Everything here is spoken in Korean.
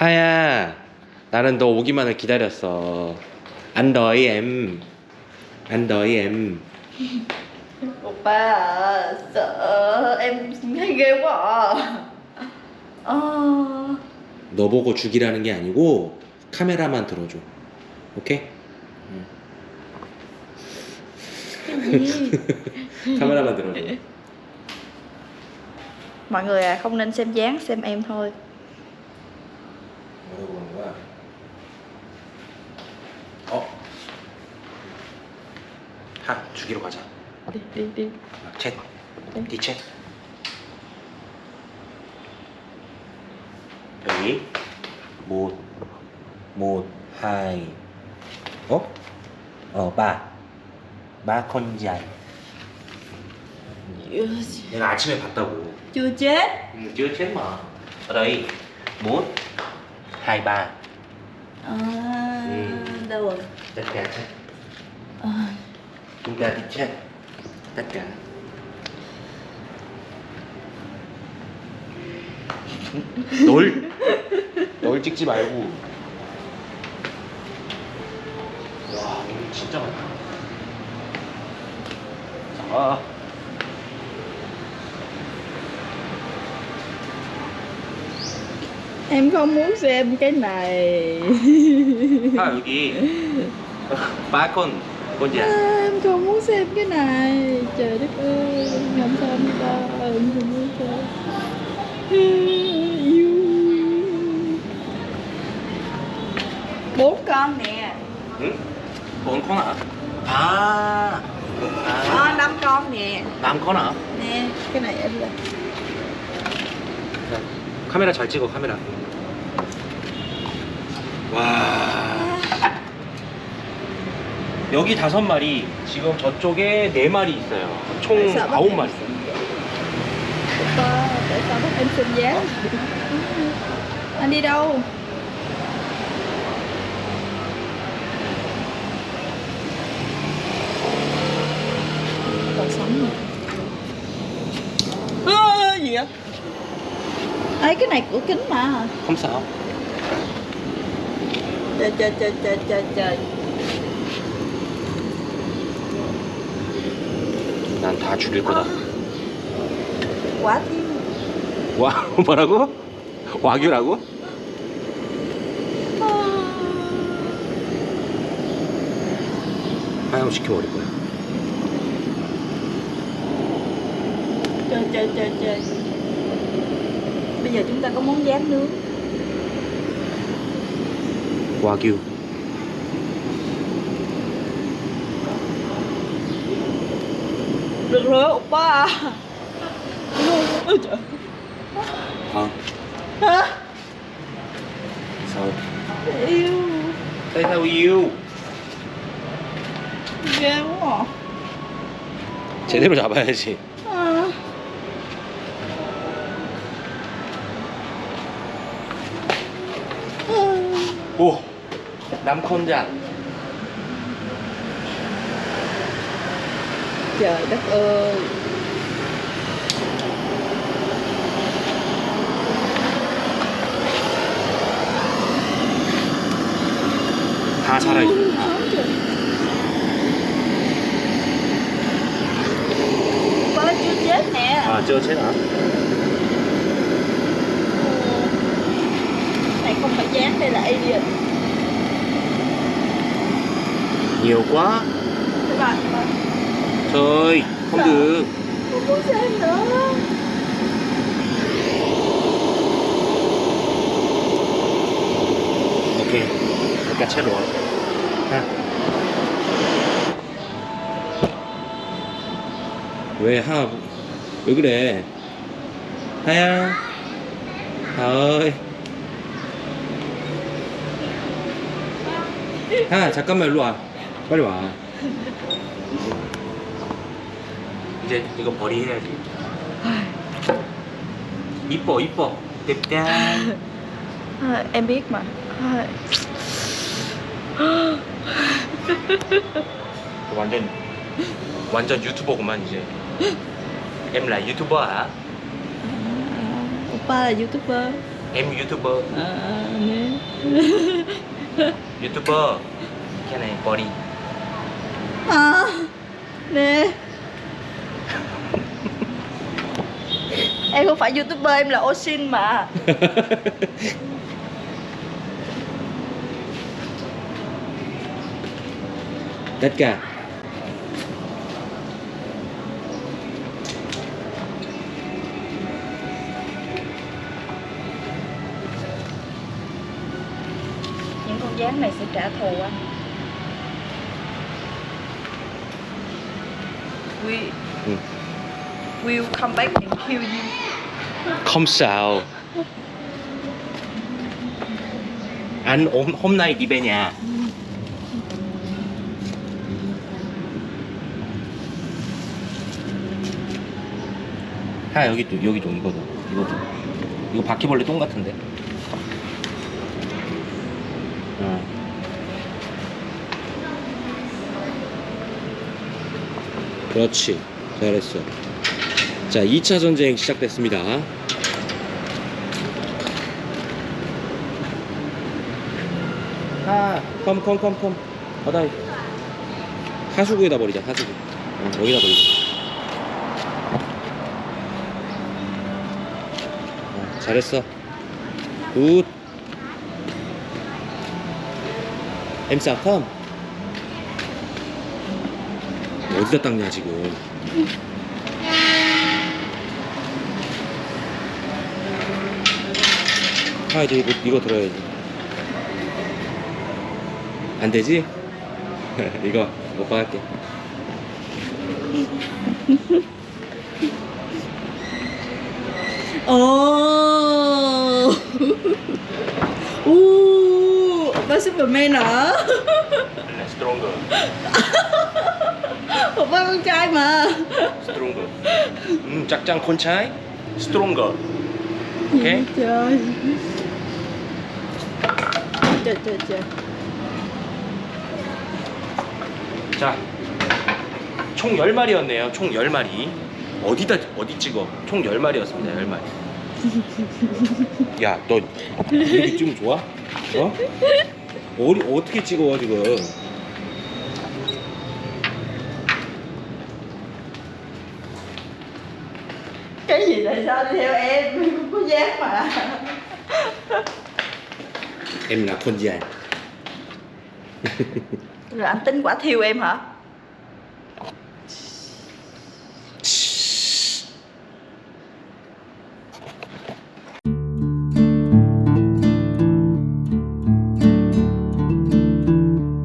하야 나는 너 오기만을 기다렸어 안 너희 em 안 너희 em Oppa à, sợ em thấy ghê quá à. Ờ, 너 보고 죽이라는 게 아니고 카메라만 들어줘 오케이? 카메라만 들어줘 Mọi người à, không nên xem dáng, xem em thôi. 물어보는 거야. 어? 하, 주기로 가자. 네, 네, 네. 아, 챗. 네. 네 니 챗. 여기. 못. 못. 하이. 어? 어, 마. 마컨지아이. 요새. 내가 아침에 봤다고. 요새? 응, 음, 요새 마. 라이. 못. 23 à, ừ. đâu rồi tất cả hết à. chúng ta đi check tất cả 널, 널 찍지 말고 와 오늘 진짜 많다 자 Em không muốn xem cái này. À, gì? Ba con Con gì à, Em không muốn xem cái này. Trời đất ơi Không xem đâu Em không muốn xem. Bốn con nè. Ừ? Bốn con hả? À. À, à 5 con nè. 5 con hả? Nè, cái này em là dạ. 카메라 잘 찍어 카메라 와 여기 다섯 마리 지금 저쪽에 네 마리 있어요 총 아홉 마리 xem vậy? Oppa, tại sao bắt em xem dáng? Anh đi đâu? Còn sống mà. À, gì vậy? Ấy cái này của kính mà. không sao Trời trời trời trời trời trời. 난 다 죽일 거다 thiếu. 와 뭐라고? 와규라고? 하얀 시켜버릴 거야 trời. Bây giờ chúng ta có món rán nướng. 와규 Được rồi, oppa. Ôi trời. 아 Hả? sao Yêu. tại sao yêu ghê quá à. 제대로 잡아야지 오 남컨자 trời đất ơi 다 살아있어 Ba chưa chết nè 아저 채나 đây là alien nhiều quá các bạn trời không được không muốn xem nữa ok tất cả chết rồi ha 왜 하, 왜 그래? 하야, 하이. 야, 잠깐만 일로 와. 빨리 와. 이제 이거 버리해야지. 이뻐, 이뻐. 냅다. à, em biết mà à, 완전 완전 유튜버구만 이제. em là youtuber hả? oppa là youtuber Em YouTuber à, nè YouTuber Cái này body à, nè em không phải youtuber em là Osin mà. Tất cả gián này sẽ trả thù anh we Ừ. will come back and kill you Không sao Anh hôm, hôm nay đi về nhà 아 여기 또 여기 좀 이거도 이거도 이거 바퀴벌레 똥 같은데 어. 그렇지. 잘했어. 자 2차 전쟁 시작됐습니다. 아, 컴컴컴컴. 바다 하수구에다 버리자 하수구. 어, 여기다 버리자. 어, 잘했어. 굿 엠싸 컴. 어디다 닦냐 지금. 아 이제 이거, 이거 들어야지. 안 되지? 이거 오빠 할게. ồ uh, 오빠 Superman hả 스트롱거 오빠 con trai mà 스트롱거 음 짝짱 콘차이 스트롱거 오케이 trời trời trời trời 자, 총 10마리였네요. 총 10마리. 어디다 어디 찍어? 총 10마리였습니다. 10마리. 야, 너 이렇게 찍으면 좋아? 어? 어디 어떻게 찍어 지금? cái gì tại sao đi theo em không có dáng mà Em là con dài. rồi anh tính quả thiêu em hả